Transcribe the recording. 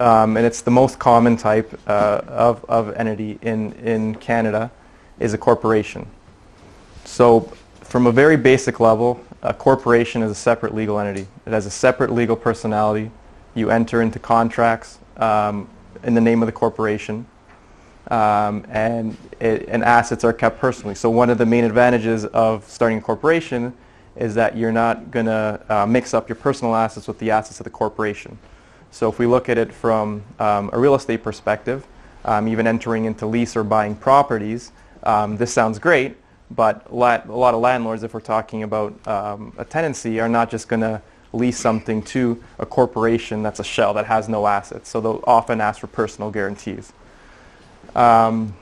um, and it's the most common type uh, of, of entity in, in Canada, is a corporation. So from a very basic level, a corporation is a separate legal entity. It has a separate legal personality. You enter into contracts um, in the name of the corporation, um, and, it, and assets are kept personally. So one of the main advantages of starting a corporation is that you're not going to uh, mix up your personal assets with the assets of the corporation. So if we look at it from um, a real estate perspective, um, even entering into lease or buying properties, um, this sounds great, but a lot of landlords, if we're talking about um, a tenancy, are not just going to lease something to a corporation that's a shell that has no assets. So they'll often ask for personal guarantees. Um,